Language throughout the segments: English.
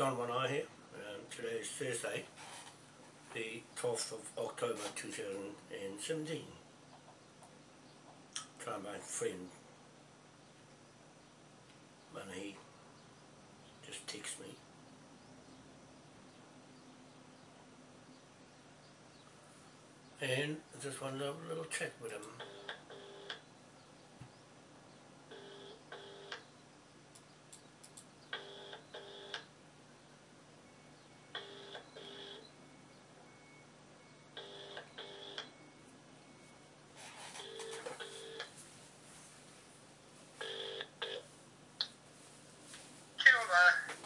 John One here. Um, today is Thursday, the 12th of October 2017. Try my friend Manahi just text me. And just have a little chat with him.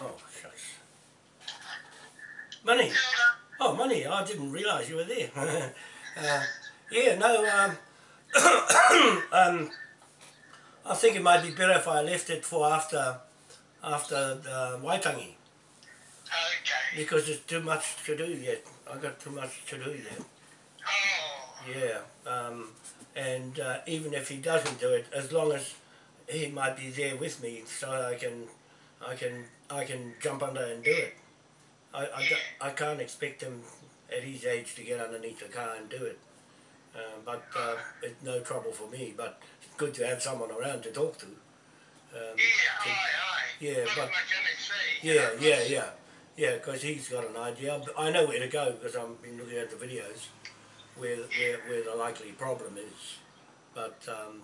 Oh, shucks. Money. Oh, money. I didn't realise you were there. uh, yeah, no, um, um, I think it might be better if I left it for after after the Waitangi Okay. because there's too much to do yet. i got too much to do yet. Oh, Yeah, um, and uh, even if he doesn't do it, as long as he might be there with me, so I can, I can, I can jump under and do it. I, I, I can't expect him at his age to get underneath the car and do it. Um, but uh, it's no trouble for me. But it's good to have someone around to talk to. Um, yeah, to- aye, aye. yeah, but- a mechanic say, you yeah, yeah, yeah, yeah. Because he's got an idea. I know where to go because I've been looking at the videos where where, where the likely problem is. But um,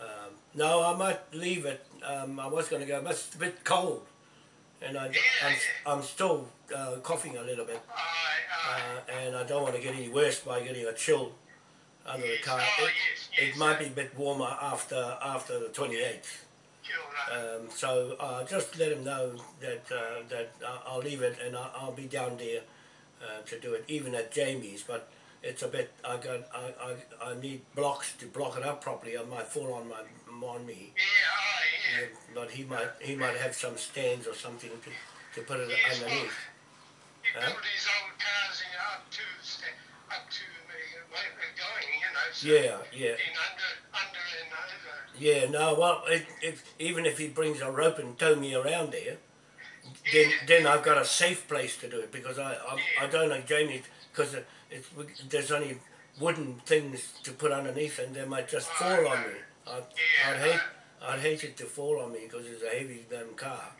um, no, I might leave it. Um, I was going to go, but it's a bit cold, and I, I'm, I'm still uh, coughing a little bit, uh, and I don't want to get any worse by getting a chill under the car. oh, It, it might be a bit warmer after after the 28th. Kia ora. Um, so uh, just let him know that uh, that I'll leave it and I'll, I'll be down there uh, to do it, even at Jamie's. But it's a bit. I got. I, I, I need blocks to block it up properly. I might fall on my on me. yeah, yeah. Yeah, but he might he might have some stands or something to, to put it Yes, well, underneath. He Huh? his old cars up to up to they're going, you know. So Yeah, yeah. Under, under and over. Yeah, no, well, it, if, even if he brings a rope and tow me around there, then then I've got a safe place to do it because I I, I don't know Jamie because it, it's there's only wooden things to put underneath and they might just oh, fall on me. I'd, I'd hate I'd hate it to fall on me because it's a heavy damn car.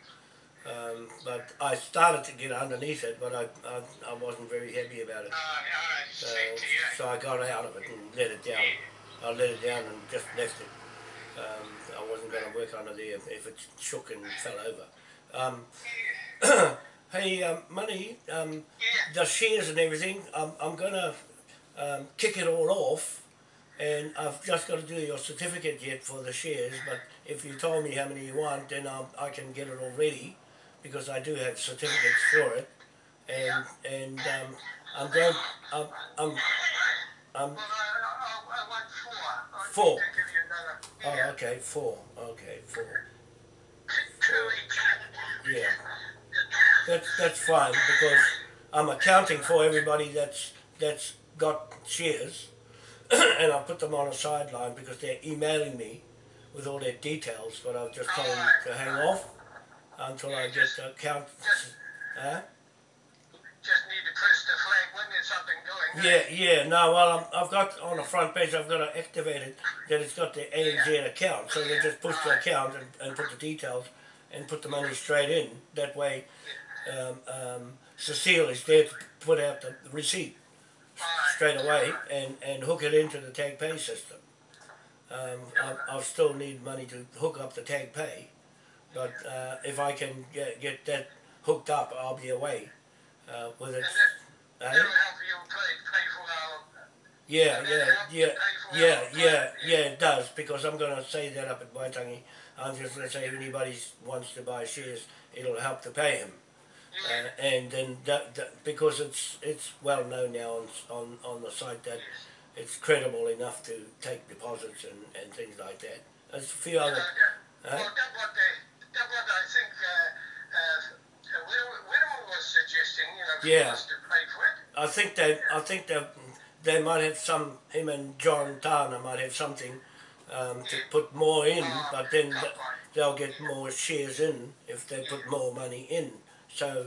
Um, but I started to get underneath it, but I, I, I wasn't very happy about it. Aye. So, Same to you. so I got out of it and let it down. I let it down and just left it. Um, I wasn't going to work under there if, if it shook and fell over. Um, hey, um, Money, um, the shares and everything, I'm, I'm going to um, kick it all off and I've just got to do your certificate yet for the shares, but if you told me how many you want, then I'll, I can get it all ready because I do have certificates for it. And, and um, I'm going, I'm, I'm, I'm four. Four. Oh, okay, four. Okay, four. Each. Yeah. That's that's fine because I'm accounting for everybody that's that's got shares, and I put them on a sideline because they're emailing me with all their details. But I've just told them to hang off until I get the account. Huh? Just need to press the flag when there's something going. Yeah, yeah. No, well, I'm, I've got on the front page. I've got to activate it that it's got the ANZ account. So they just push the account and, and put the details and put the money straight in. That way, um, um, Cecile is there to put out the receipt straight away and, and hook it into the tag pay system. Um, I, I'll still need money to hook up the tag pay, but uh, if I can get, get that hooked up, I'll be away uh, with it. And? That'll help you pay, pay for our. Yeah, yeah, then help you yeah, yeah, yeah, yeah, it does, because I'm gonna say that up at Waitangi. I'm just gonna say if anybody wants to buy shares, it'll help to pay him. Yeah. Uh, and then that, that, because it's it's well known now on, on, on the site that it's credible enough to take deposits and, and things like that. There's a few Uh, other, that- Huh? Well, that what they, that what I think uh, uh, Will- Will was suggesting, you know, for Yeah. us to pay for it. I think they, I think they, they might have some, him and John Tana might have something um, to put more in, but then they'll get more shares in if they put more money in. So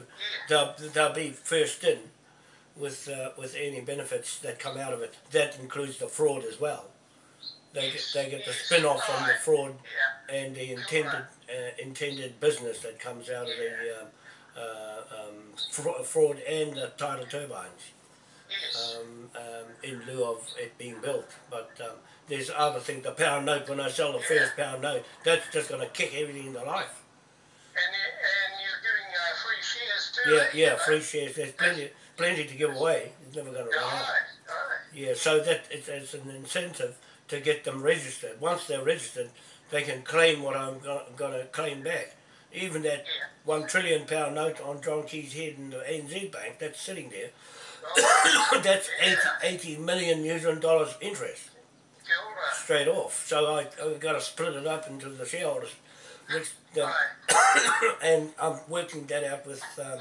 they'll, they'll be first in with uh, with any benefits that come out of it. That includes the fraud as well. They get, they get the spin off from the fraud and the intended uh, intended business that comes out of the um, uh, um, fra- fraud and the tidal turbines um, um, in lieu of it being built. But um, there's other things. The pound note, when I sell the first pound note, that's just going to kick everything into life. Yeah, yeah, free shares. There's plenty, plenty to give away. It's never going to run out. Yeah, so that it's, it's an incentive to get them registered. Once they're registered, they can claim what I'm going to claim back. Even that Yeah. one trillion pound note on John Key's head in the ANZ Bank that's sitting there, Right. Oh, that's 80, 80 million New Zealand dollars interest straight off. So I, I've got to split it up into the shareholders. The, and I'm working that out with um,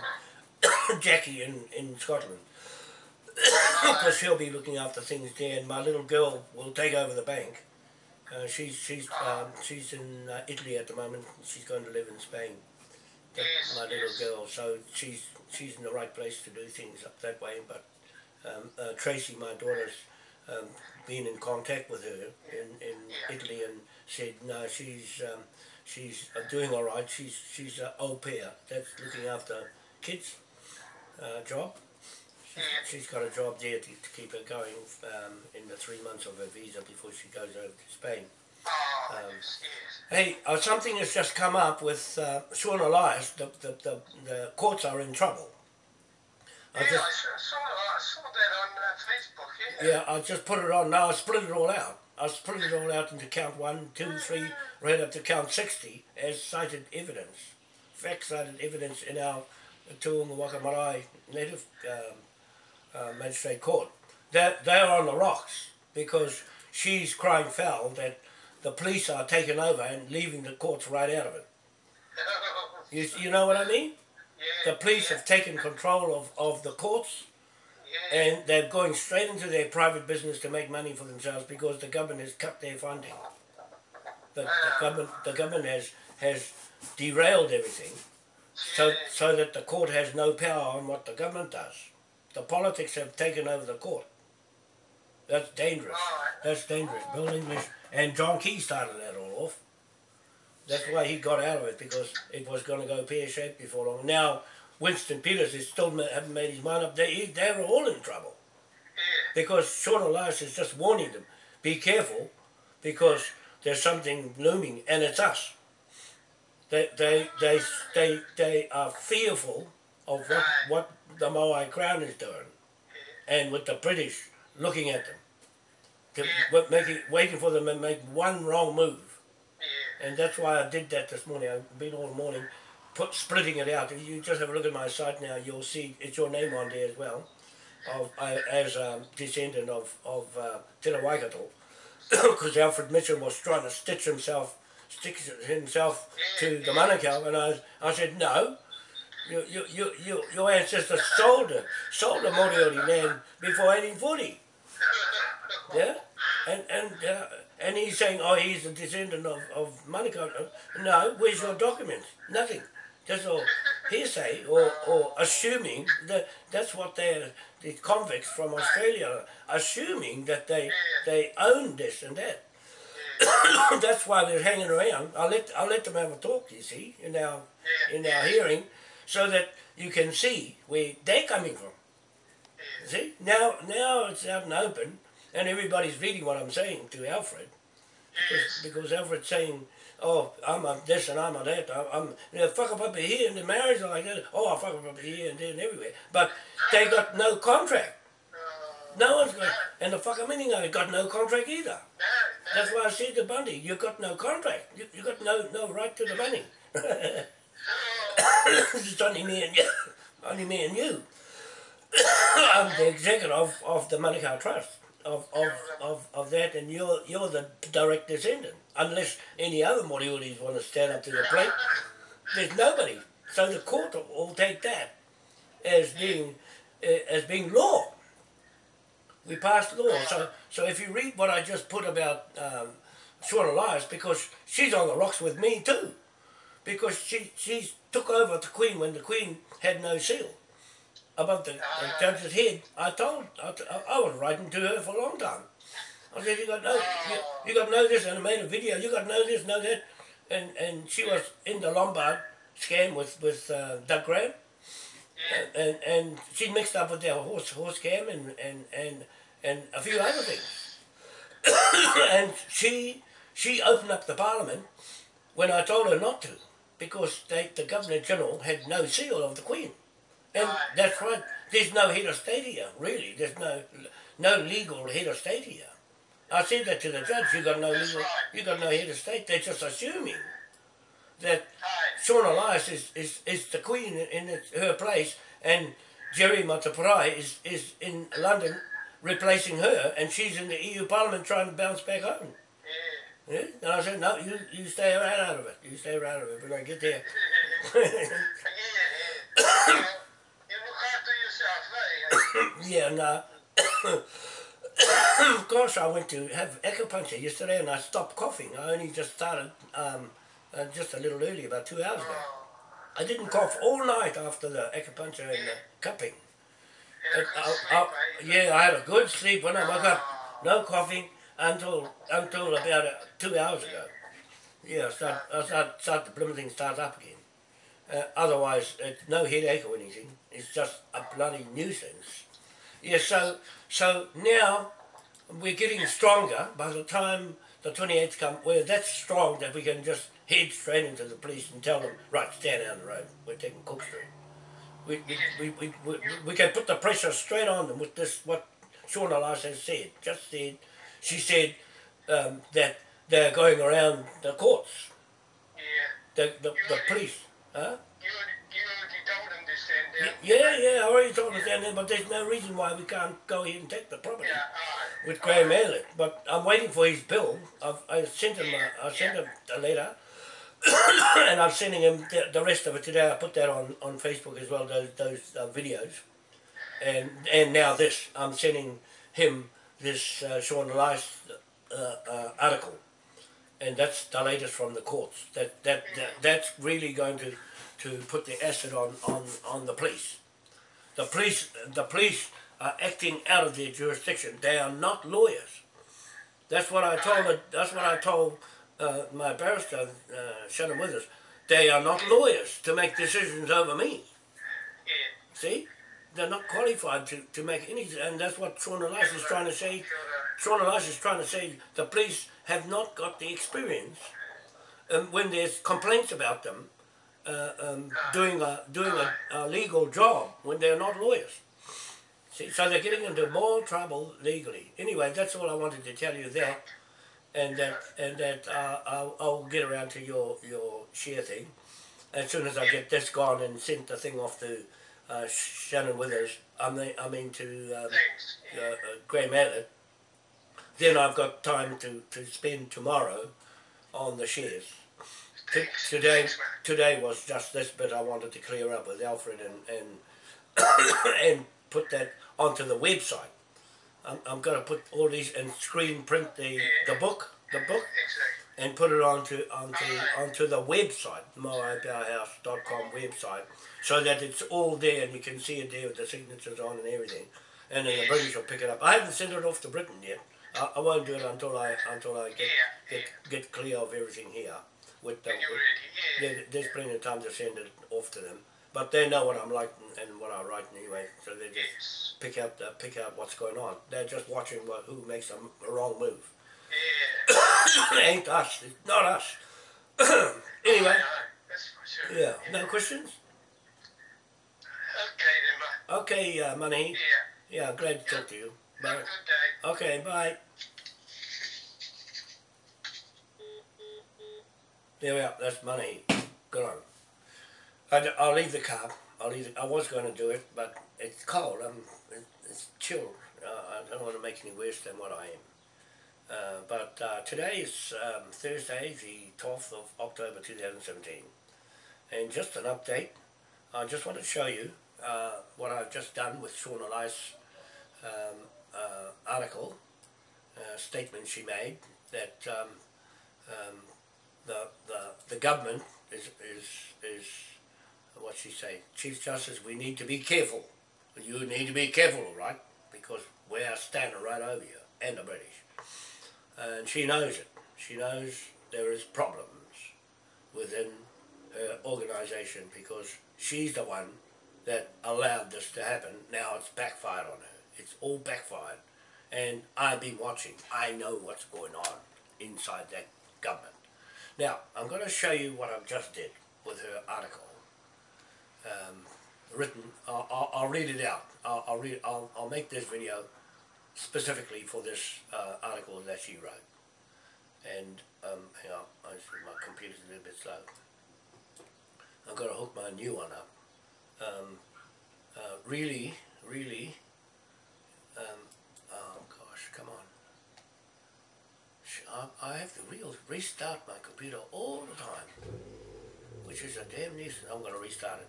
Jackie in, in Scotland. Because she'll be looking after things there, and my little girl will take over the bank. Uh, she's she's um, she's in uh, Italy at the moment. She's going to live in Spain. Yes, my little yes. girl, so she's she's in the right place to do things up that way. But um, uh, Tracy, my daughter's um, been in contact with her in, in Yeah. Italy and said no, she's um, she's uh, doing all right. She's she's an au pair that's looking after kids uh, job. Yeah. She's got a job there to, to keep her going um, in the three months of her visa before she goes over to Spain. Oh, Um. Hey, uh, something has just come up with uh, Sian Elias. The, the, the, the courts are in trouble. I Yeah, just, I saw, saw, I saw that on uh, Facebook, yeah. yeah, I just put it on now. I split it all out. I split it all out into count one, two, three, right up to count 60 as cited evidence. Fact cited evidence in our Te Unga Waka Marae native um, uh, magistrate court. They're, they're on the rocks because she's crying foul that the police are taking over and leaving the courts right out of it. You, you know what I mean? The police have taken control of, of the courts and they're going straight into their private business to make money for themselves because the government has cut their funding. The, the government the government has has derailed everything so so that the court has no power on what the government does. The politics have taken over the court. That's dangerous. That's dangerous. Bill English and John Key started that all off. That's why he got out of it because it was going to go pear shaped before long. Now Winston Peters is still haven't made his mind up. They they're all in trouble. Because Sian Elias is just warning them, be careful, because there's something looming, and it's us. They they they they, they are fearful of what, what the Moai Crown is doing, and with the British looking at them, to, making waiting for them to make one wrong move, and that's why I did that this morning. I've been all morning, put splitting it out. If you just have a look at my site now, you'll see it's your name on there as well of uh, as a descendant of of uh, Waikato, because Alfred Mitchell was trying to stitch himself, stick himself to the Manukau, and I I said no. You, you, you, you, your ancestors sold the, sold the Moriori land before 1840. Yeah? And, and, uh, and he's saying, oh, he's a descendant of, of Manukau. No, where's your documents? Nothing. Just all hearsay or, or assuming that that's what they're, the convicts from Australia are assuming that they, they own this and that. that's why they're hanging around. I'll let, I'll let them have a talk, you see, in our, in our hearing, so that you can see where they're coming from. See, now now it's out and open, and everybody's reading what I'm saying to Alfred, Yes. because Alfred's saying, "Oh, I'm a this and I'm a that. I- I'm you know, fuck up up here in the marriage like that. Oh, I fuck up up here and there and everywhere." But they got no contract. No one's got, and the fucker meaning they got no contract either. That's why I said to Bundy, you got no contract. You, you got no no right to the money. it's only me and you. Only me and you. I'm the executive of, of the Manukau Trust. Of, of, of, of that and you're you're the direct descendant. Unless any other Morioris want to stand up to the plate. There's nobody. So the court will, take that as being uh, as being law. We passed law. So so if you read what I just put about um, Sian Elias, because she's on the rocks with me too because she she took over the Queen when the Queen had no seal above the, the judge's head. I told I, I was writing to her for a long time. I said you got know you, you got know this, and I made a video. You got know this, know that, and and she was in the Lombard scam with with uh, Doug Graham Yeah. and and she mixed up with their horse horse cam and and and and a few other things. and she she opened up the parliament when I told her not to because they, the governor general had no seal of the queen, and that's right. There's no head of state here, really. There's no no legal head of state here. I said that to the judge. You got no legal. You got no head of state. They're just assuming that. Sian Elias is, is, is the queen in, in her place, and Jerry Mateparae is, is in London replacing her, and she's in the EU Parliament trying to bounce back home. Yeah. Yeah? And I said, no, you, you stay right out of it. You stay right out of it when I get there. yeah, yeah. you, you look after yourself, eh? yeah, no. course I went to have acupuncture yesterday and I stopped coughing. I only just started um, uh, just a little early, about two hours ago. I didn't cough all night after the acupuncture and the cupping. yeah, And I, I, eh? yeah, I had a good sleep when I woke up. No coughing until until about uh, two hours ago. Yeah, I start, I start, start the blooming thing starts up again. Uh, otherwise, it's no headache or anything. It's just a bloody nuisance. Yeah, so so now we're getting stronger. By the time the 28th come, we're that strong that we can just head straight into the police and tell them, right, stand down the road. We're taking Cook Street. We, we, we, we, we, we can put the pressure straight on them with this, what Sian Elias has said. Just said, she said um, that they're going around the courts, Yeah. the, the, the police. Huh? You, you already told them this then, Y- yeah? Yeah, yeah, I already told that, but there's no reason why we can't go ahead and take the property Yeah, with Graham Aylett. But I'm waiting for his bill. I've I sent him a, I sent him a letter, and I'm sending him the, the rest of it today. I put that on, on Facebook as well. Those those uh, videos, and and now this. I'm sending him this uh, Sian Elias uh, uh, article, and that's the latest from the courts. That that, that that's really going to to put the acid on, on, on the police. The police the police are acting out of their jurisdiction. They are not lawyers. That's what I told. That's what I told uh, my barrister, uh, Shannon Withers. They are not lawyers to make decisions over me. See, they're not qualified to, to make any. And that's what Sian Elias is trying to say. Sian Elias is trying to say the police have not got the experience um, when there's complaints about them uh, um, doing a doing a, a legal job when they're not lawyers. See, so they're getting into more trouble legally. Anyway, that's all I wanted to tell you there, and that and that uh, I'll, I'll get around to your your share thing as soon as I get this gone and sent the thing off to uh, Shannon Withers. I mean, I mean to um, uh, uh, Graham Aylett, then I've got time to, to spend tomorrow on the shares. Today, today was just this bit I wanted to clear up with Alfred and and, and put that onto the website. I'm, I'm going to put all these and screen print the, the book, the book, Exactly. and put it onto onto onto the website, moaipowerhouse.com website, so that it's all there and you can see it there with the signatures on and everything. And then the British will pick it up. I haven't sent it off to Britain yet. I, I won't do it until I until I get Yeah, get, get clear of everything here. With the, When you're yeah. there, there's plenty of time to send it off to them. But they know what I'm like and, what I write anyway, so they just Yes. pick out the, pick out what's going on. They're just watching what, who makes a, a wrong move. Yeah. it ain't us. It's not us. anyway, I know, That's for sure. yeah. No questions? Okay then, mate. Okay, uh, money. Yeah. Yeah, glad to talk to you. Have a Bye. good day. Okay, bye. There we are. That's money. Good on. I, I'll leave the car. I'll leave. It. I was going to do it, but it's cold. I'm. It's chill. Uh, I don't want to make any worse than what I am. Uh, but uh, today is um, Thursday, the 12th of October 2017. And just an update, I just want to show you uh, what I've just done with Sian Elias' um, uh, article, uh, statement she made, that um, um, the, the, the government is, is, is what she say, Chief Justice, we need to be careful. You need to be careful, right? Because we are standing right over you, and the British. And she knows it. She knows there is problems within her organisation because she's the one that allowed this to happen. Now it's backfired on her. It's all backfired. And I've been watching. I know what's going on inside that government. Now, I'm going to show you what I've just did with her article. Um, written, I'll, I'll, I'll, read it out. I'll, I'll read. I'll, I'll make this video specifically for this uh, article that she wrote. And um, hang on, I my computer's a little bit slow. I've got to hook my new one up. Um, uh, really, really, um, oh gosh, come on. I have to re restart my computer all the time, which is a damn nuisance. I'm going to restart it.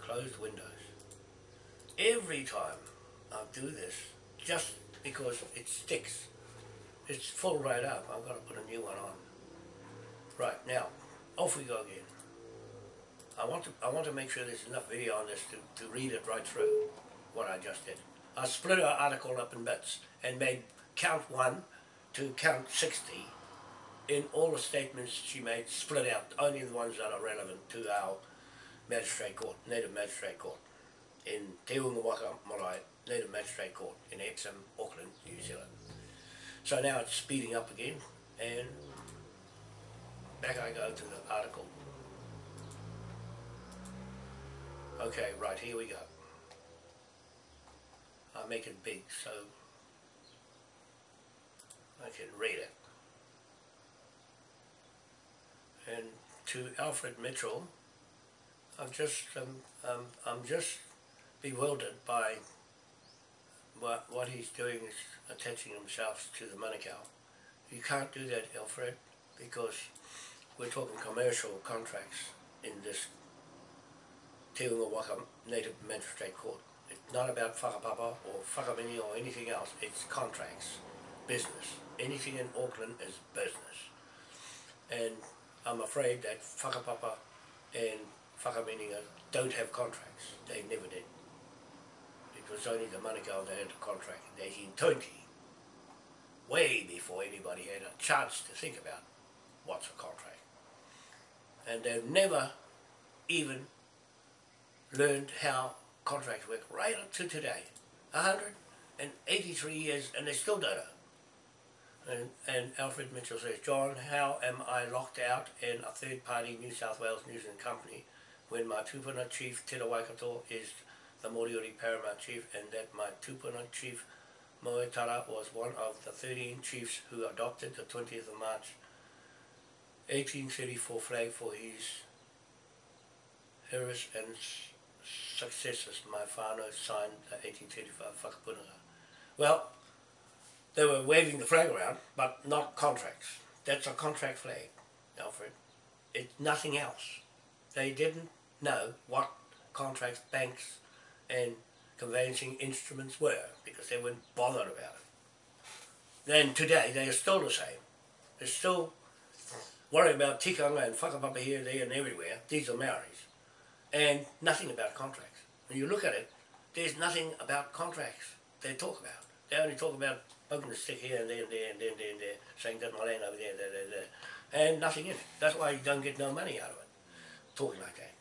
Close Windows. Every time I do this, just because it sticks, it's full right up. I've got to put a new one on. Right, now, off we go again. I want to I want to make sure there's enough video on this to, to read it right through what I just did. I split our article up in bits and made count one to count 60 in all the statements she made split out, only the ones that are relevant to our magistrate court, native magistrate court in Te Waka Marae, native magistrate court in Epsom, Auckland, New Zealand. So now it's speeding up again and back I go to the article Okay, right, here we go. I'll make it big so I can read it. And to Alfred Mitchell, I'm just, um, um, I'm just bewildered by what, what he's doing is attaching himself to the Manukau. You can't do that, Alfred, because we're talking commercial contracts in this Te Waka Native Magistrate Court. It's not about whakapapa or whakamini or anything else. It's contracts, business. Anything in Auckland is business. And I'm afraid that whakapapa and whakamininga don't have contracts. They never did. It was only the Manukau that had a contract in 1820, way before anybody had a chance to think about what's a contract. And they've never even learned how contracts work right up to today. 183 years and they still don't know. And, and Alfred Mitchell says, John, how am I locked out in a third party New South Wales New Zealand company when my tupuna chief, Te Waikato, is the Moriori paramount chief and that my tupuna chief, Moetara, was one of the 13 chiefs who adopted the 20th of March 1834 flag for his heirs and successors, my father signed the 1835 whakapunaga. Well, they were waving the flag around, but not contracts. That's a contract flag, Alfred. It's nothing else. They didn't know what contracts, banks, and conveyancing instruments were because they weren't bothered about it. Then today, they are still the same. They're still worrying about tikanga and whakapapa here, there, and everywhere. These are Maoris and nothing about contracts. When you look at it, there's nothing about contracts they talk about. They only talk about poking the stick here and there and there and there and there, and there saying that's my land over there, there, there, there, and nothing in it. That's why you don't get no money out of it, talking like that.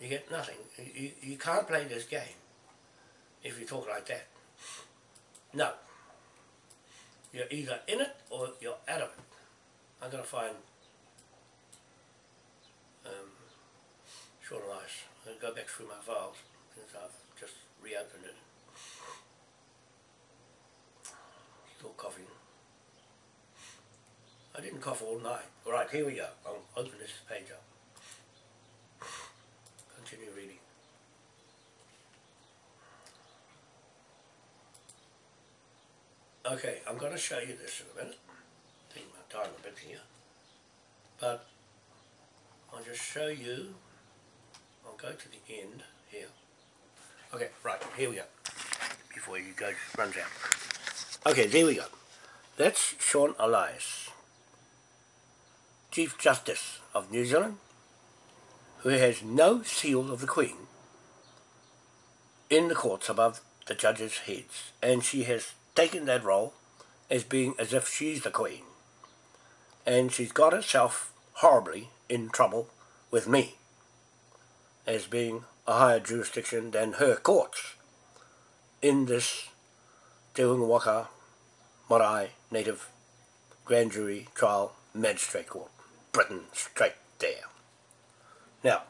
You get nothing. You, you can't play this game if you talk like that. No. You're either in it or you're out of it. I'm going to find um, short life. I'll go back through my files since I've just reopened it. Still coughing. I didn't cough all night. Alright, here we go. I'll open this page up. Continue reading. Okay, I'm going to show you this in a minute. Take my time a bit here. But I'll just show you I'll go to the end here. Okay, right, here we go. Before you go, runs out. Okay, there we go. That's Sian Elias. Chief Justice of New Zealand, who has no seal of the Queen in the courts above the judges' heads, and she has taken that role as being as if she's the Queen. And she's got herself horribly in trouble with me as being a higher jurisdiction than her courts in this Te Unga Waka Marae Native Grand Jury Trial Magistrate Court. Britain straight there. Now,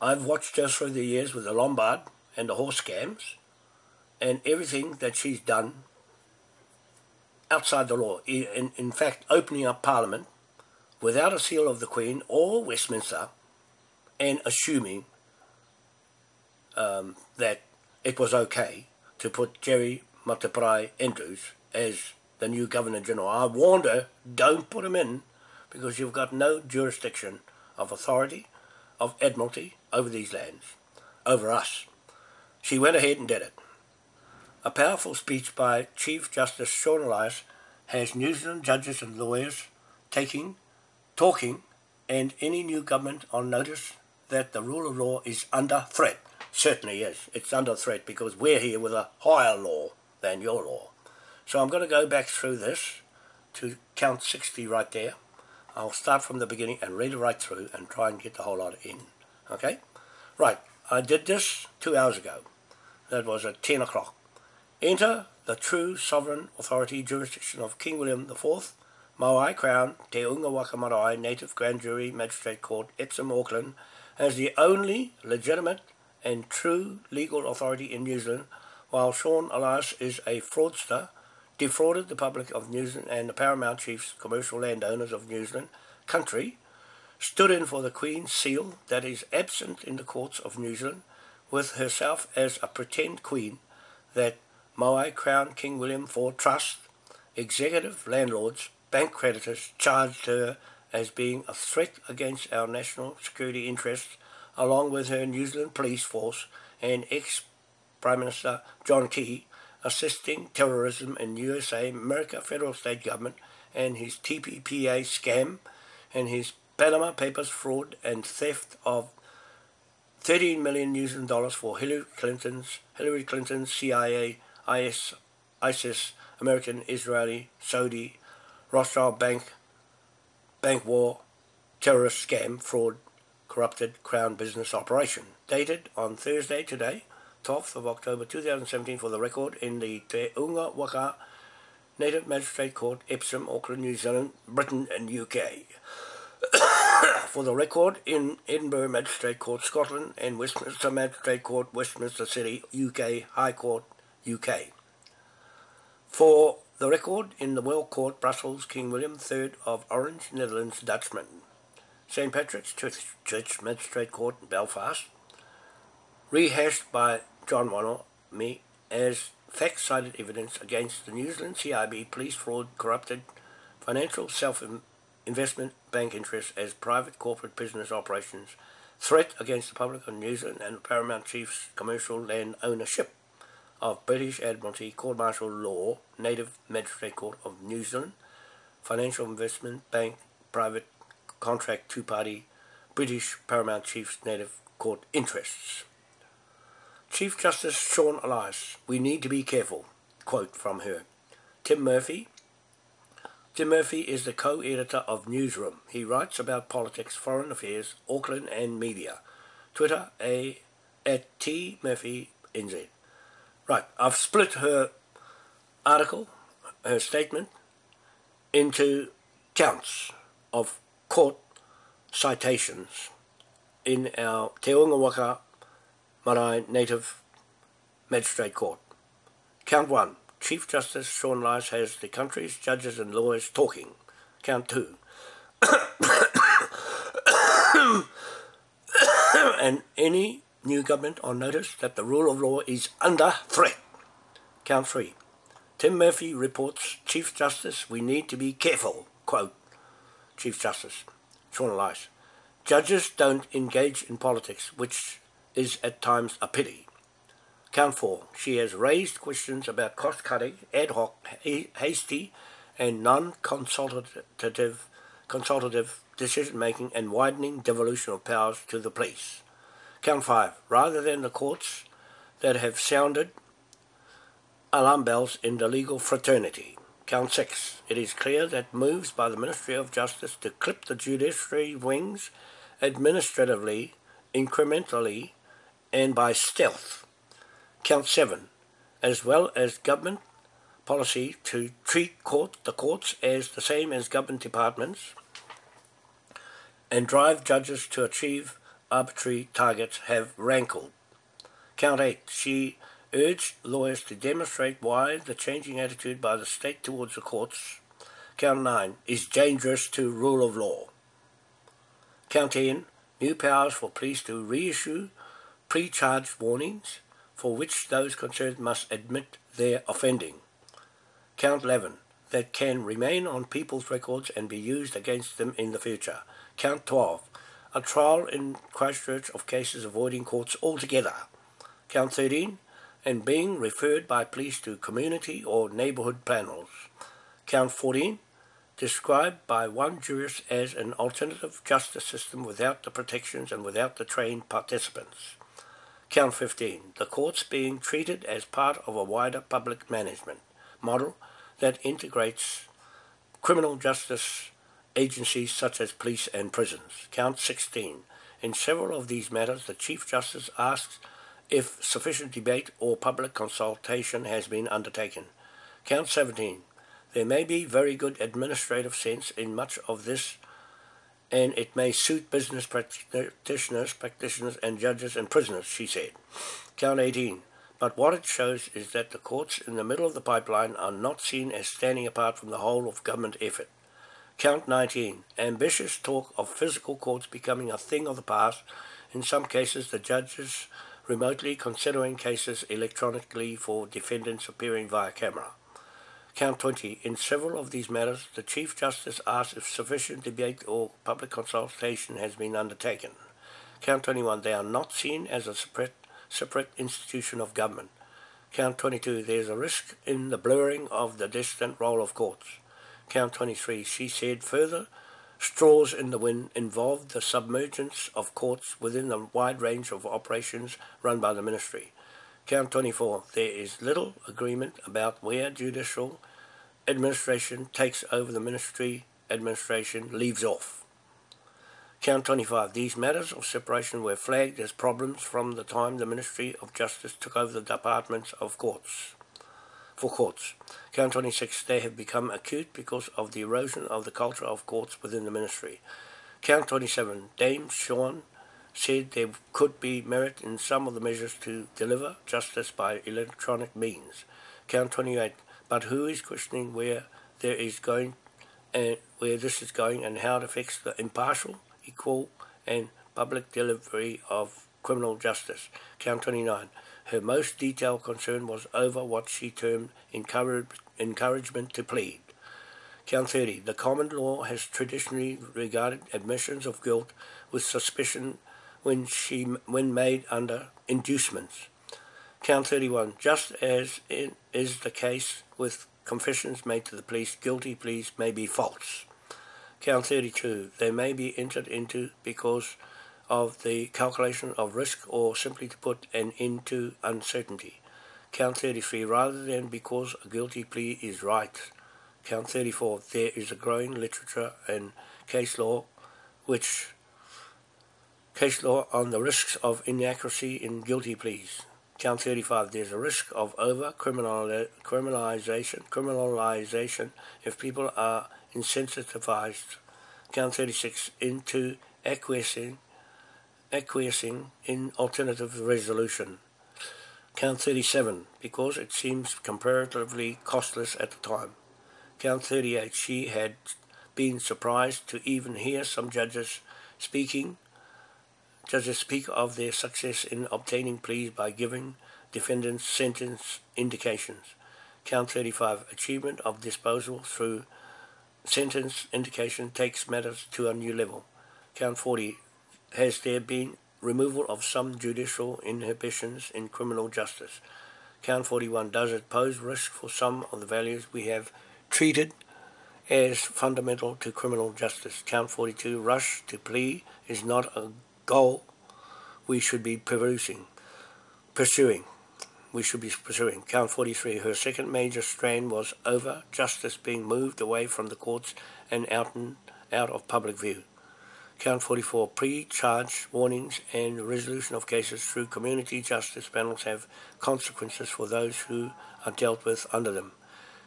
I've watched her through the years with the Lombard and the horse scams and everything that she's done outside the law. In, in fact, opening up Parliament without a seal of the Queen or Westminster and assuming um, that it was okay to put Jerry Mateparae Andrews as the new Governor General. I warned her, don't put him in because you've got no jurisdiction of authority, of admiralty over these lands, over us. She went ahead and did it. A powerful speech by Chief Justice Sian Elias has New Zealand judges and lawyers taking, talking, and any new government on notice that the rule of law is under threat. Certainly is. It's under threat because we're here with a higher law than your law. So I'm going to go back through this to count 60 right there. I'll start from the beginning and read it right through and try and get the whole lot in. Okay? Right. I did this two hours ago. That was at 10 o'clock. Enter the true sovereign authority jurisdiction of King William IV, Maui Crown, Te Unga Waka Marae Native Grand Jury Magistrate Court, Epsom, Auckland, as the only legitimate and true legal authority in New Zealand, while Sian Elias is a fraudster, defrauded the public of New Zealand and the paramount chiefs, commercial landowners of New Zealand country, stood in for the Queen's seal that is absent in the courts of New Zealand, with herself as a pretend queen that Maui Crown King William IV Trust, executive landlords, bank creditors charged her as being a threat against our national security interests, along with her New Zealand police force and ex-Prime Minister John Key, assisting terrorism in USA, America federal state government, and his TPPA scam, and his Panama Papers fraud and theft of 13 million New Zealand dollars for Hillary Clinton's Hillary Clinton's CIA IS, ISIS, American, Israeli, Saudi, Rothschild Bank, bank war, terrorist scam, fraud, corrupted Crown business operation. Dated on Thursday today, 12th of October 2017 for the record in the Te Unga Waka Native Magistrate Court, Epsom, Auckland, New Zealand, Britain and UK. for the record in Edinburgh Magistrate Court, Scotland and Westminster Magistrate Court, Westminster City, UK High Court, UK. For the record in the World Court, Brussels, King William III of Orange, Netherlands, Dutchman. St. Patrick's Church, Magistrate Court, in Belfast. Rehashed by John Wannell, me, as fact-cited evidence against the New Zealand CIB police fraud corrupted financial self-investment bank interests as private corporate business operations, threat against the public of New Zealand and Paramount Chiefs commercial land ownership of British Admiralty Court Martial Law, Native Magistrate Court of New Zealand, Financial Investment Bank, Private Contract Two-Party, British Paramount Chiefs Native Court Interests. Chief Justice Sian Elias, we need to be careful. Quote from her. Tim Murphy. Tim Murphy is the co-editor of Newsroom. He writes about politics, foreign affairs, Auckland and media. Twitter a at T Murphy NZ. Right, I've split her article, her statement, into counts of court citations in our Te Unga Waka Marae Native Magistrate Court. Count 1. Chief Justice Sian Elias has the country's judges and lawyers talking. Count 2. and any new government on notice that the rule of law is under threat. Count three. Tim Murphy reports, Chief Justice, we need to be careful. Quote, Chief Justice, Sian Elias. Judges don't engage in politics, which is at times a pity. Count four. She has raised questions about cost-cutting, ad hoc, hasty, and non-consultative consultative decision-making and widening devolution of powers to the police. Count 5. Rather than the courts that have sounded alarm bells in the legal fraternity. Count 6. It is clear that moves by the Ministry of Justice to clip the judiciary wings administratively, incrementally, and by stealth. Count 7. As well as government policy to treat court, the courts as the same as government departments and drive judges to achieve arbitrary targets have rankled. Count 8. She urged lawyers to demonstrate why the changing attitude by the state towards the courts, count 9, is dangerous to rule of law. Count 10. New powers for police to reissue pre-charged warnings for which those concerned must admit their offending. Count 11. That can remain on people's records and be used against them in the future. Count 12. A trial in Christchurch of cases avoiding courts altogether. Count 13. And being referred by police to community or neighbourhood panels. Count 14. Described by one jurist as an alternative justice system without the protections and without the trained participants. Count 15. The courts being treated as part of a wider public management model that integrates criminal justice agencies such as police and prisons. Count 16. In several of these matters, the Chief Justice asks if sufficient debate or public consultation has been undertaken. Count 17. There may be very good administrative sense in much of this, and it may suit business practitioners, practitioners, and judges and prisoners, she said. Count 18. But what it shows is that the courts in the middle of the pipeline are not seen as standing apart from the whole of government effort. Count 19. Ambitious talk of physical courts becoming a thing of the past, in some cases the judges remotely considering cases electronically for defendants appearing via camera. Count 20. In several of these matters, the Chief Justice asks if sufficient debate or public consultation has been undertaken. Count 21. They are not seen as a separate, separate institution of government. Count 22. There is a risk in the blurring of the distant role of courts. Count 23, she said further, straws in the wind involved the submergence of courts within the wide range of operations run by the ministry. Count 24, there is little agreement about where judicial administration takes over the ministry administration leaves off. Count 25. These matters of separation were flagged as problems from the time the Ministry of Justice took over the departments of courts for courts. Count 26, they have become acute because of the erosion of the culture of courts within the ministry. Count 27, Dame Sian said there could be merit in some of the measures to deliver justice by electronic means. Count 28, but who is questioning where there is going and where this is going and how it affects the impartial, equal and public delivery of criminal justice. Count 29. Her most detailed concern was over what she termed encourage, encouragement to plead. Count 30. The common law has traditionally regarded admissions of guilt with suspicion when, she, when made under inducements. Count 31. Just as is the case with confessions made to the police, guilty pleas may be false. Count 32. They may be entered into because of the calculation of risk or simply to put an end to uncertainty. Count 33, rather than because a guilty plea is right. Count 34, there is a growing literature and case law which case law on the risks of inaccuracy in guilty pleas. Count 35, there's a risk of over criminalization, criminalization if people are insensitized. Count 36, into acquiescing acquiescing in alternative resolution. Count 37, because it seems comparatively costless at the time. Count 38, she had been surprised to even hear some judges speaking, judges speak of their success in obtaining pleas by giving defendants sentence indications. Count 35, achievement of disposal through sentence indication takes matters to a new level. Count 40, has there been removal of some judicial inhibitions in criminal justice? Count 41. Does it pose risk for some of the values we have treated as fundamental to criminal justice. Count 42, rush to plea is not a goal we should be pursuing. Pursuing. We should be pursuing. Count 43, her second major strain was over justice being moved away from the courts and out, and out of public view. Count 44, pre-charge warnings and resolution of cases through community justice panels have consequences for those who are dealt with under them.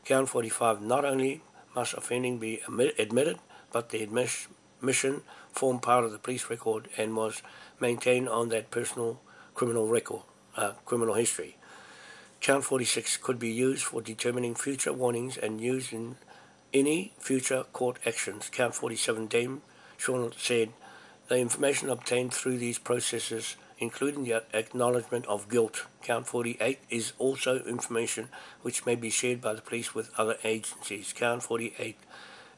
Count 45, not only must offending be admitted, but the admission formed part of the police record and was maintained on that personal criminal record, uh, criminal history. Count 46 could be used for determining future warnings and used in any future court actions. Count 47 Dame Sian said, the information obtained through these processes, including the acknowledgement of guilt, count 48, is also information which may be shared by the police with other agencies, count 48,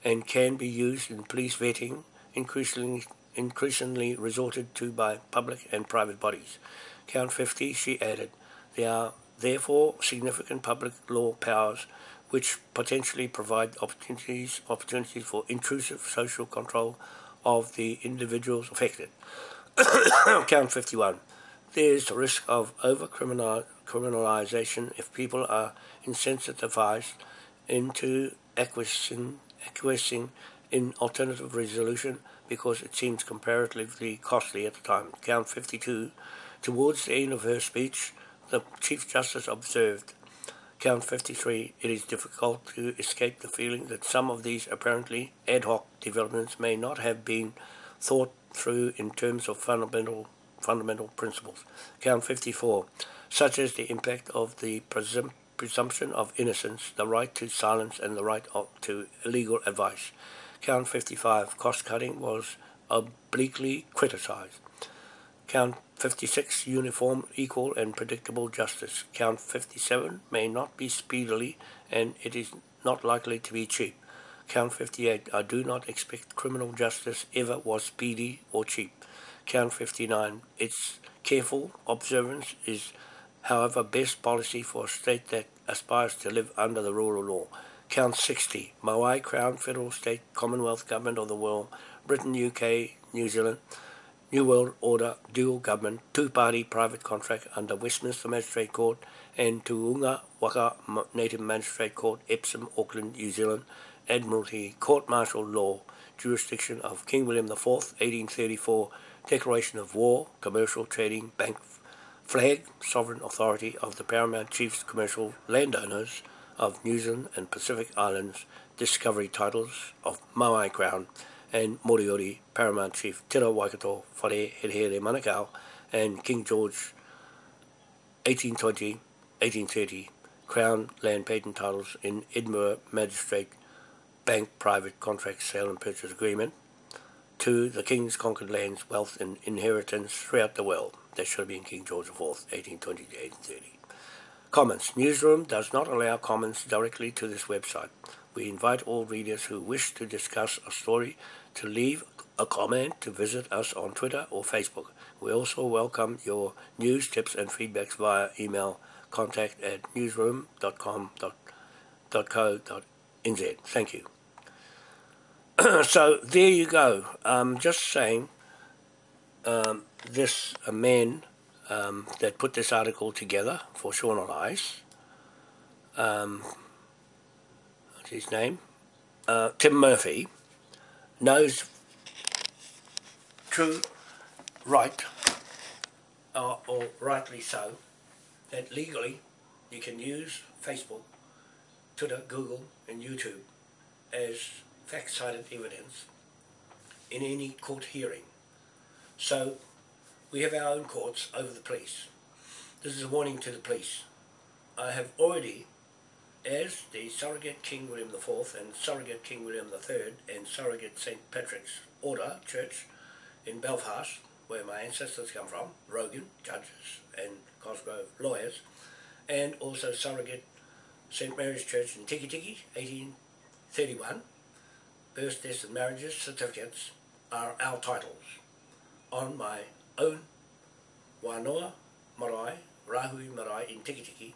and can be used in police vetting, increasingly, increasingly resorted to by public and private bodies. Count 50, she added, there are therefore significant public law powers which potentially provide opportunities, opportunities for intrusive social control of the individuals affected. Count 51. There is a risk of over criminalization if people are insensitized into acquiescing, acquiescing in alternative resolution because it seems comparatively costly at the time. Count 52. Towards the end of her speech, the Chief Justice observed Count 53, it is difficult to escape the feeling that some of these apparently ad hoc developments may not have been thought through in terms of fundamental fundamental principles. Count 54, such as the impact of the presum presumption of innocence, the right to silence and the right to legal advice. Count 55, cost cutting was obliquely criticized. Count 56, uniform, equal and predictable justice. Count 57 may not be speedily and it is not likely to be cheap. Count 58, I do not expect criminal justice ever was speedy or cheap. Count 59, its careful observance is however best policy for a state that aspires to live under the rule of law. Count 60, Maui Crown, Federal State, Commonwealth Government of the World, Britain, UK, New Zealand, New World Order dual government two-party private contract under Westminster Magistrate Court and Te Unga Waka Native Magistrate Court, Epsom, Auckland, New Zealand, Admiralty Court Martial Law, jurisdiction of King William IV, 1834, Declaration of War, Commercial Trading Bank Flag, Sovereign Authority of the Paramount Chiefs Commercial Landowners of New Zealand and Pacific Islands, Discovery Titles of Maui Crown, and Moriori Paramount Chief Tira Waikato Whare Herehere Manukau and King George 1820-1830 Crown Land Patent Titles in Edinburgh Magistrate Bank Private Contract Sale and Purchase Agreement to the King's conquered lands, wealth and inheritance throughout the world. That should have been King George IV, 1820 to 1830. Comments. Newsroom does not allow comments directly to this website. We invite all readers who wish to discuss a story to leave a comment to visit us on Twitter or Facebook. We also welcome your news, tips and feedbacks via email contact at newsroom.com.co.nz. Thank you. so there you go. Um, just saying, um, this a man um, that put this article together for Sian Elias, um, what's his name? Uh, Tim Murphy, knows true right, uh, or rightly so, that legally you can use Facebook, Twitter, Google and YouTube as fact-cited evidence in any court hearing. So we have our own courts over the police. This is a warning to the police. I have already as the surrogate King William IV and surrogate King William III and surrogate St. Patrick's Order Church in Belfast, where my ancestors come from, Rogan, judges and Cosgrove lawyers, and also surrogate St. Mary's Church in Tikitiki, 1831. Birth, deaths and marriages certificates are our titles on my own Wanoa Marae, Rahui Marae in Tikitiki,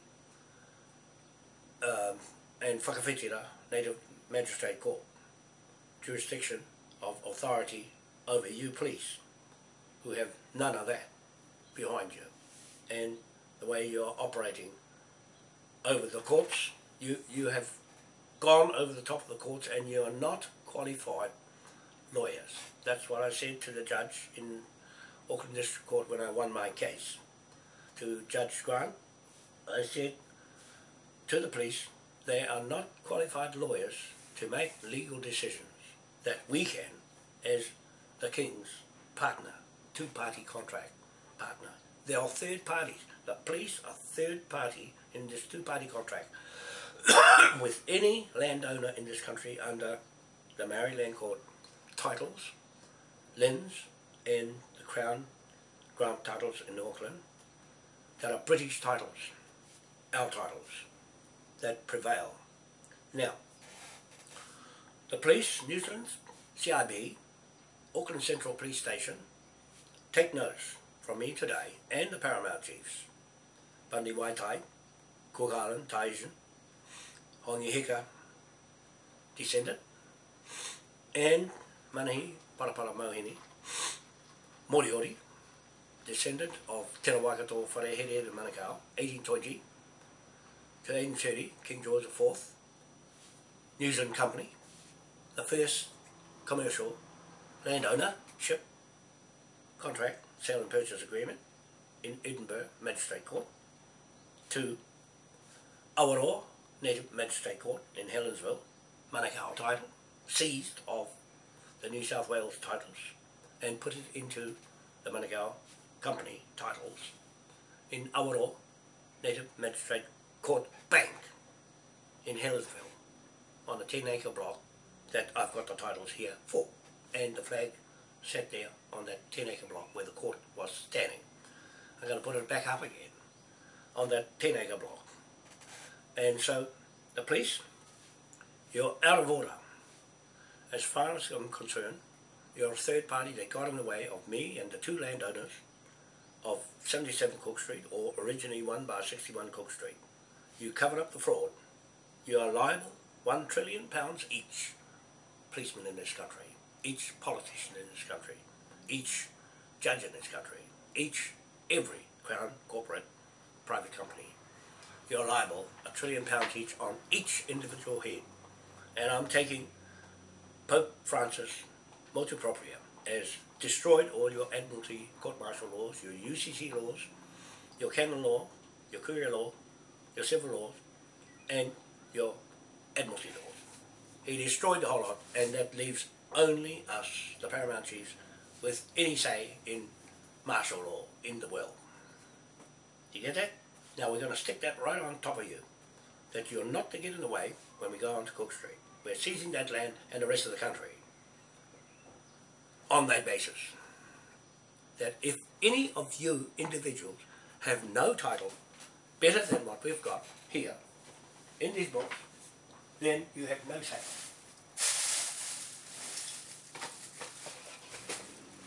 um, and Whakawhetira Native Magistrate Court. jurisdiction of authority over you police, who have none of that behind you, and the way you're operating over the courts. You you have gone over the top of the courts, and you are not qualified lawyers. That's what I said to the judge in Auckland District Court when I won my case. To Judge Grant, I said to the police, they are not qualified lawyers to make legal decisions that we can as the King's partner, two-party contract partner. They are third parties. The police are third party in this two-party contract with any landowner in this country under the Maori Land Court titles, LINZ and the Crown grant titles in Auckland that are British titles, our titles, that prevail. Now, the police, New Zealand, CIB, Auckland Central Police Station, take notice from me today and the Paramount Chiefs, Bundy Waitai, Cook Island, Taisian, Hongi Hika, descendant, and Manahi Parapara Mohini, Moriori, descendant of Te Rawakato Wharehere de Manukau, 1820 to 1830, King George IV, New Zealand Company, the first commercial landowner ship contract sale and purchase agreement in Edinburgh Magistrate Court. To Awaroa Native Magistrate Court in Helensville, Manukau title, seized of the New South Wales titles and put it into the Manukau Company titles in Awaroa Native Magistrate Court Bank in Helensville on a 10 acre block that I've got the titles here for and the flag set there on that 10 acre block where the court was standing. I'm going to put it back up again on that 10 acre block. And so the police, you're out of order. As far as I'm concerned, you're a third party that got in the way of me and the two landowners of 77 Cook Street or originally 1 bar 61 Cook Street. You covered up the fraud. You are liable one trillion pounds each policeman in this country, each politician in this country, each judge in this country, each, every Crown corporate private company. You're liable a trillion pounds each on each individual head. And I'm taking Pope Francis motu proprio as destroyed all your Admiralty court martial laws, your UCC laws, your canon law, your courier law, your civil laws, and your Admiralty laws. He destroyed the whole lot, and that leaves only us, the Paramount Chiefs, with any say in martial law in the world. You get that? Now we're going to stick that right on top of you. That you're not to get in the way when we go on to Cook Street. We're seizing that land and the rest of the country on that basis. That if any of you individuals have no title better than what we've got here in these books, then you have no say.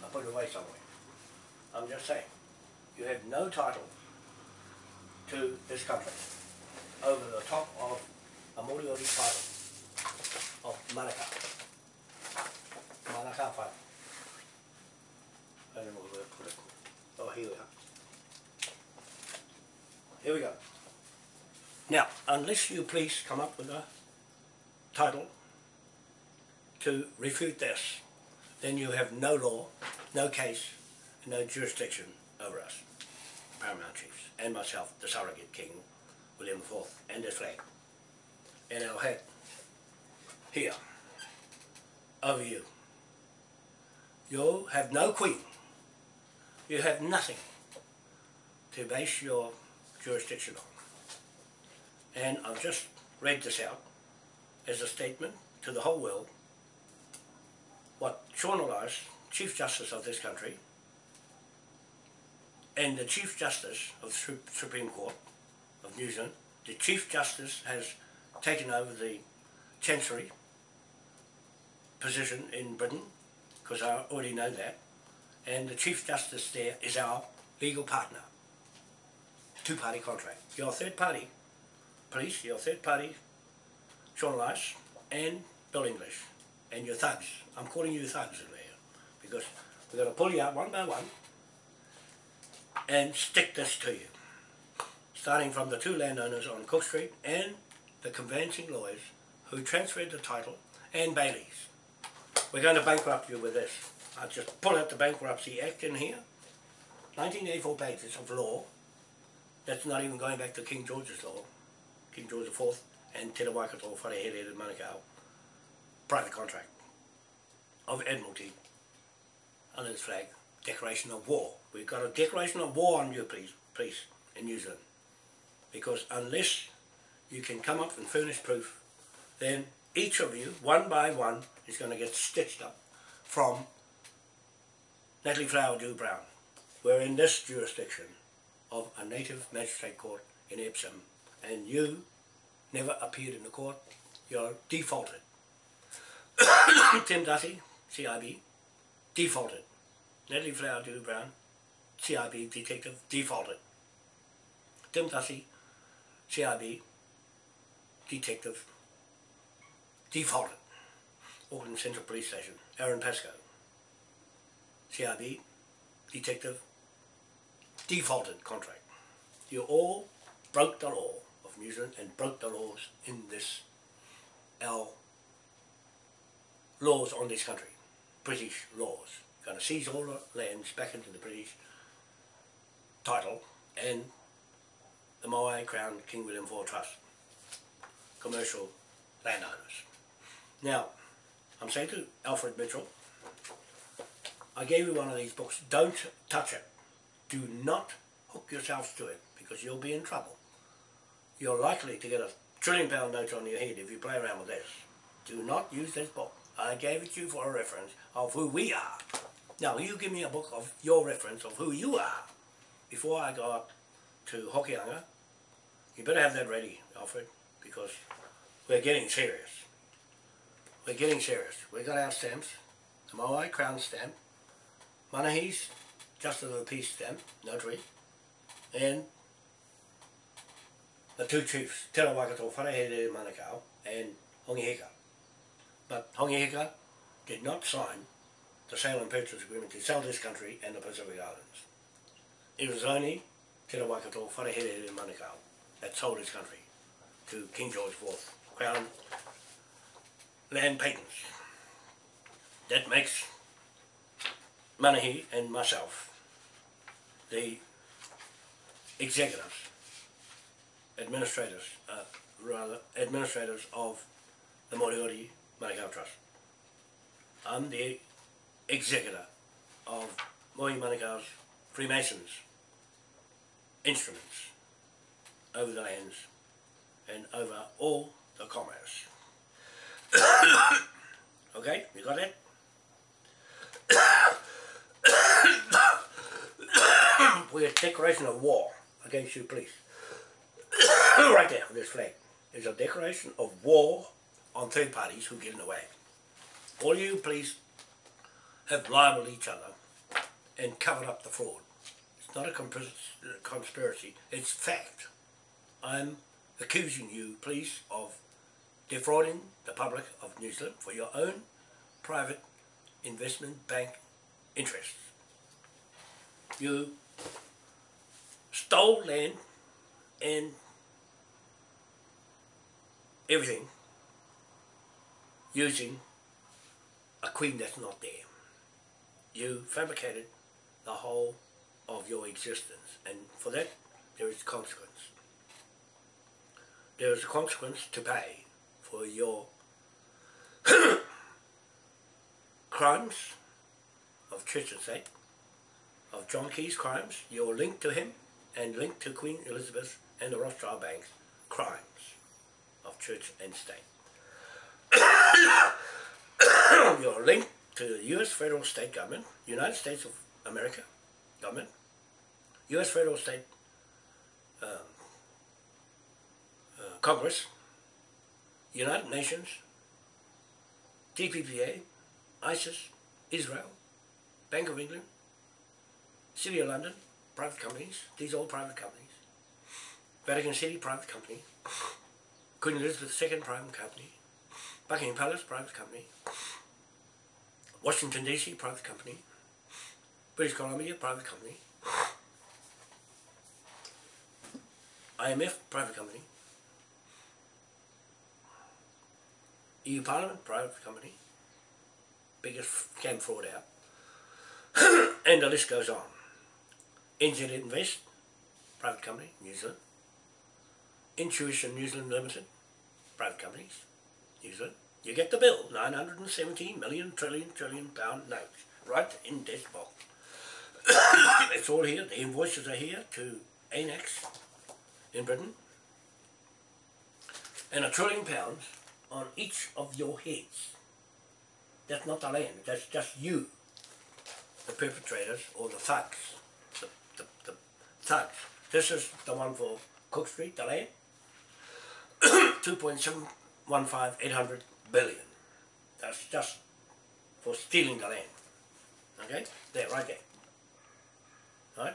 I'll put it away somewhere. I'm just saying, you have no title to this country over the top of a Moriori title of Manukau. Manukau whai. I don't know where to put it. Oh, here we are. Here we go. Now, unless you please come up with a title to refute this, then you have no law, no case, no jurisdiction over us, Paramount Chiefs, and myself, the surrogate King, William IV, and the flag, and our hat here, over you. You have no queen. You have nothing to base your jurisdiction on. And I've just read this out as a statement to the whole world what Sian Elias, Chief Justice of this country, and the Chief Justice of the Supreme Court of New Zealand, the Chief Justice has taken over the Chancery position in Britain, because I already know that, and the Chief Justice there is our legal partner. Two-party contract. You're third party. Police, you're third party. Sian Elias and Bill English. and your thugs. I'm calling you thugs in there because we're going to pull you out one by one and stick this to you. Starting from the two landowners on Cook Street and the conveyancing lawyers who transferred the title and Bailey's. We're going to bankrupt you with this. I'll just pull out the Bankruptcy Act in here. 1984 pages of law. That's not even going back to King George's law. King George IV and Te Waikato Wharehere in Manukau. Private contract of Admiralty under this flag. Declaration of war. We've got a declaration of war on you, please, please, in New Zealand. Because unless you can come up and furnish proof, then each of you, one by one, is going to get stitched up from Natalie Flower Dew Brown. We're in this jurisdiction of a native magistrate court in Epsom, and you never appeared in the court. You're defaulted. Tim Duthie, CIB, defaulted. Natalie Flower Dew Brown, CIB detective, defaulted. Tim Duthie, CIB detective, defaulted. Auckland Central Police Station, Aaron Pascoe, CIB detective, defaulted contract. You all broke the law of New Zealand and broke the laws in this, our laws on this country, British laws. Going to seize all the lands back into the British title and the Moai Crown King William IV Trust, commercial landowners. Now, I'm saying to Alfred Mitchell, I gave you one of these books, don't touch it. Do not hook yourselves to it because you'll be in trouble. You're likely to get a trillion pound note on your head if you play around with this. Do not use this book. I gave it to you for a reference of who we are. Now you give me a book of your reference of who you are before I go up to Hokianga. You better have that ready, Alfred, because we're getting serious. We're getting serious. We got our stamps, the Moai Crown stamp, Manahi's Justice of the Peace stamp, notary, and the two chiefs, Te Waikato, Wharehere Manukau, and Hongi Hika. But Hongi Hika did not sign the sale and purchase agreement to sell this country and the Pacific Islands. It was only Te Waikato, Wharehere Manukau that sold his country to King George IV, Crown Land Patents. That makes Manahi and myself the executors, administrators, uh, rather, administrators of the Moriori Manukau Trust. I'm the executor of Mohi Manukau's Freemasons instruments over the lands and over all the commerce. okay, you got that? We're a declaration of war against you police. right there, this flag. is a declaration of war on third parties who get in the way. All you police have libeled each other and covered up the fraud. It's not a conspiracy, it's fact. I'm accusing you, police, of defrauding the public of New Zealand for your own private investment bank interests. You stole land and everything using a queen that's not there. You fabricated the whole of your existence and for that there is a consequence. There is a consequence to pay for your crimes of church and of John Key's crimes, your link to him and link to Queen Elizabeth and the Rothschild Banks crimes of church and state. your link to the U.S. federal state government, United States of America government, U.S. federal state um, uh, Congress, United Nations, TPPA, ISIS, Israel, Bank of England, City of London, private companies, these all private companies. Vatican City, private company. Queen Elizabeth II, private company. Buckingham Palace, private company. Washington DC, private company. British Columbia, private company. IMF, private company. EU Parliament, private company. Biggest scam fraud out. and the list goes on. NZ Invest, private company, New Zealand. Intuition New Zealand Limited, private companies, New Zealand. You get the bill, 917 million trillion trillion pound notes, right in this box. it's all here, the invoices are here to ANAX in Britain. And a trillion pounds on each of your heads. That's not the land, that's just you, the perpetrators or the thugs. Thugs. This is the one for Cook Street, the land. 2.715 800 billion. That's just for stealing the land. Okay? There, right there. Right?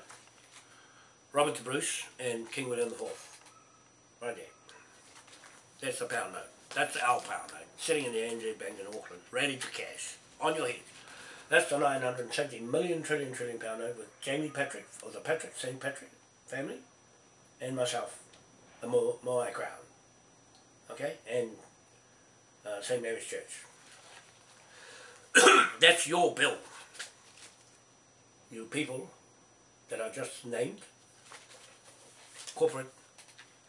Robert the Bruce and King William IV. Right there. That's the pound note. That's our pound note. Sitting in the NZ Bank in Auckland, ready to cash. On your head. That's the 970 million trillion trillion pound note with Jamie Patrick, or the Patrick, St. Patrick family, and myself, the Mo Moai crowd, Okay? And uh, St. Mary's Church. That's your bill. You people that are just named corporate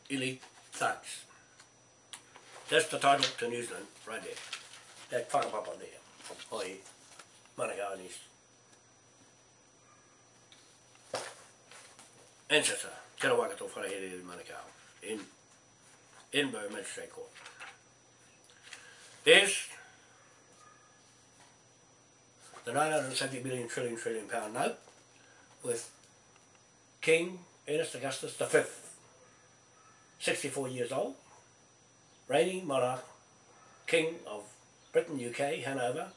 elite thugs. That's the title to New Zealand right there. That whakapapa there. Oi, Manukau and his ancestor, Te Rawakato Wharehere in Manukau, in Edinburgh Magistrate Court. There's the 970 billion trillion trillion pound note with King Ernest Augustus V, 64 years old, reigning monarch, King of Britain, UK, Hanover,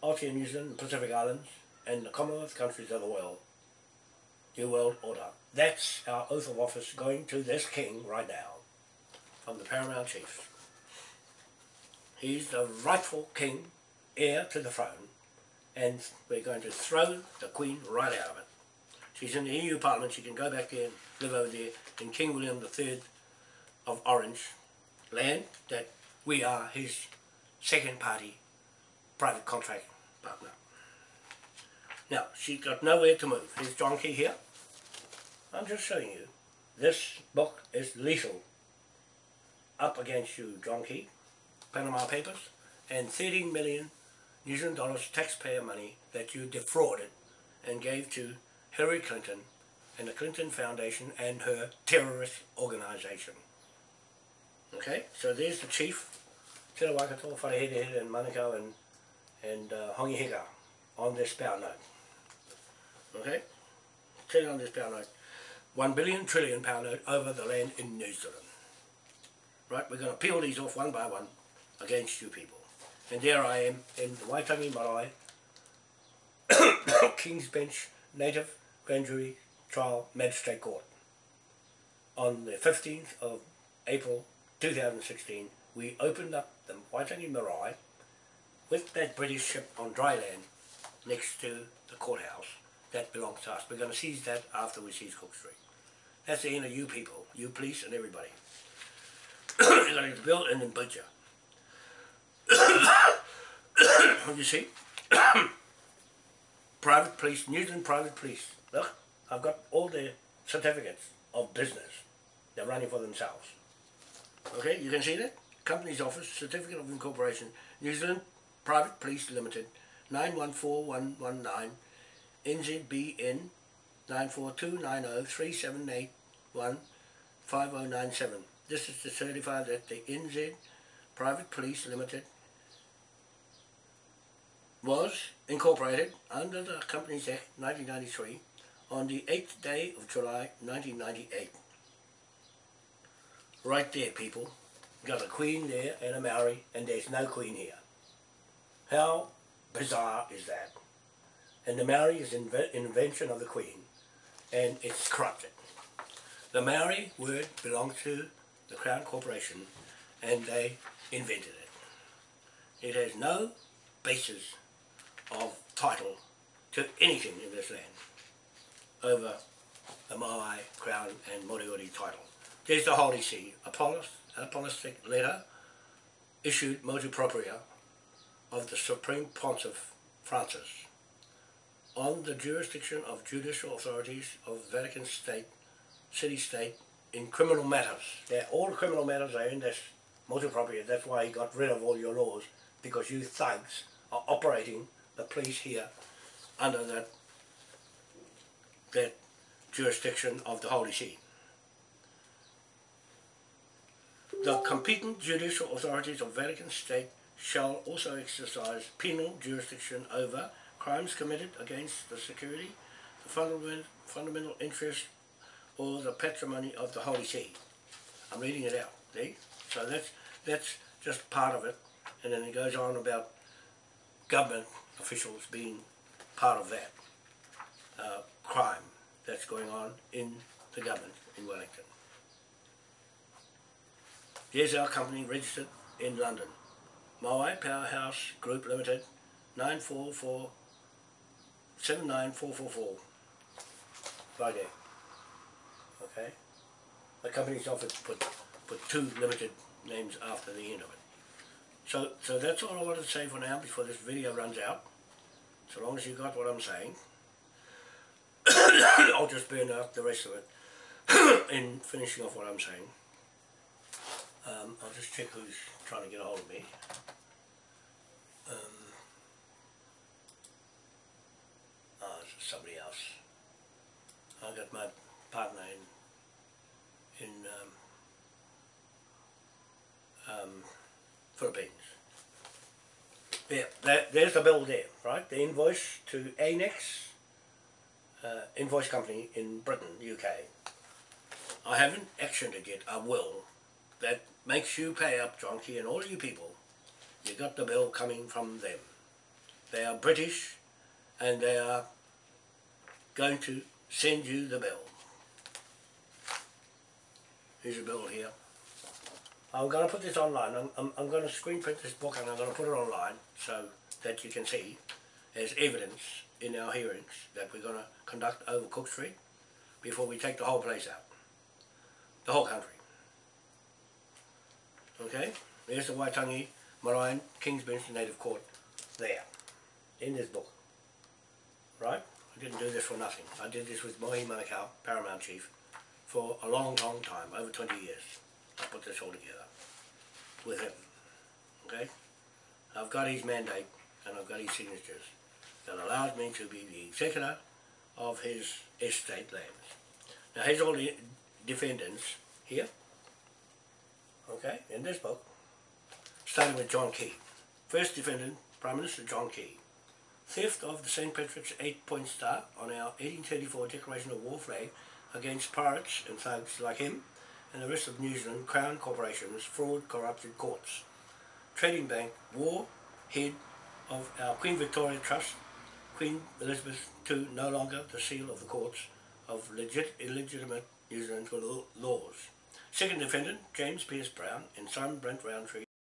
Aotea, New Zealand, Pacific Islands, and the Commonwealth countries of the world. New World Order. That's our oath of office going to this king right now, from the paramount chief. He's the rightful king, heir to the throne, and we're going to throw the queen right out of it. She's in the EU Parliament, she can go back there and live over there in King William III of Orange land, that we are his second party private contract partner. Now, she's got nowhere to move. Here's John Key here. I'm just showing you. This book is lethal. Up against you, John Key, Panama Papers, and 13 million New Zealand dollars taxpayer money that you defrauded and gave to Hillary Clinton and the Clinton Foundation and her terrorist organization. Okay, so there's the chief, Te Rawakato, Wharehere and Manukau and, and uh, Hongi Hika on this power note. Okay, sitting on this power note. One billion trillion pound note over the land in New Zealand. Right, we're going to peel these off one by one against you people. And there I am in the Waitangi Marae King's Bench Native Grand Jury Trial Magistrate Court. On the 15th of April 2016, we opened up the Waitangi Marae with that British ship on dry land next to the courthouse that belongs to us. We're going to seize that after we seize Cook Street. That's the end of you people, you police and everybody. You're going to build and then butcher. you see? private police, New Zealand private police. Look, I've got all their certificates of business. They're running for themselves. Okay, you can see that? Company's Office, Certificate of Incorporation, New Zealand Private Police Limited, 914119, NZBN 9429037815097. This is to certify that the NZ Private Police Limited was incorporated under the Companies Act 1993 on the 8th day of July 1998. Right there, people. Got a queen there and a Maori, and there's no queen here. How bizarre is that? And the Maori is an invention of the queen, and it's corrupted. The Maori word belonged to the Crown Corporation, and they invented it. It has no basis of title to anything in this land over the Maui Crown and Moriori title. There's the Holy See, a polis, letter issued motu propria of the Supreme Pontiff Francis on the jurisdiction of judicial authorities of Vatican State, city-state, in criminal matters. Yeah, all criminal matters are in this motu propria. That's why he got rid of all your laws, because you thugs are operating the police here under that, that jurisdiction of the Holy See. The competent judicial authorities of Vatican State shall also exercise penal jurisdiction over crimes committed against the security, the fundamental, fundamental interest, or the patrimony of the Holy See. I'm reading it out, see? So that's, that's just part of it. And then it goes on about government officials being part of that uh, crime that's going on in the government in Wellington. Here's our company registered in London. Maui Powerhouse Group Limited, 944 79444. Friday. Okay? The company's office put, put two limited names after the end of it. So, so that's all I wanted to say for now before this video runs out. So long as you got what I'm saying. I'll just burn out the rest of it in finishing off what I'm saying. Um, I'll just check who's trying to get a hold of me. Um, oh, it's somebody else. I got my partner in in um, um, Philippines. Yeah, there's the bill there, right? The invoice to Anex uh, invoice company in Britain, UK. I haven't actioned it yet. I will. That makes you pay up, John and all you people. You got the bill coming from them. They are British, and they are going to send you the bill. Here's a bill here. I'm going to put this online. I'm, I'm, I'm going to screen print this book and I'm going to put it online so that you can see as evidence in our hearings that we're going to conduct over Cook Street before we take the whole place out. The whole country. Okay? There's the Waitangi Marae King's Bench Native Court there, in this book. Right? I didn't do this for nothing. I did this with Mohi Manukau, Paramount Chief, for a long, long time, over 20 years. I put this all together with him. Okay? I've got his mandate and I've got his signatures that allows me to be the executor of his estate lands. Now here's all the defendants here, okay, in this book, starting with John Key. First defendant, Prime Minister John Key. Theft of the St. Patrick's eight-point star on our 1834 Declaration of War flag against pirates and thugs like him and the rest of New Zealand Crown corporations, fraud, corrupted courts. Trading Bank, war, head of our Queen Victoria Trust, Queen Elizabeth II no longer the seal of the courts of legit, illegitimate New Zealand laws. Second defendant, James Pierce Brown and son Brent Roundtree.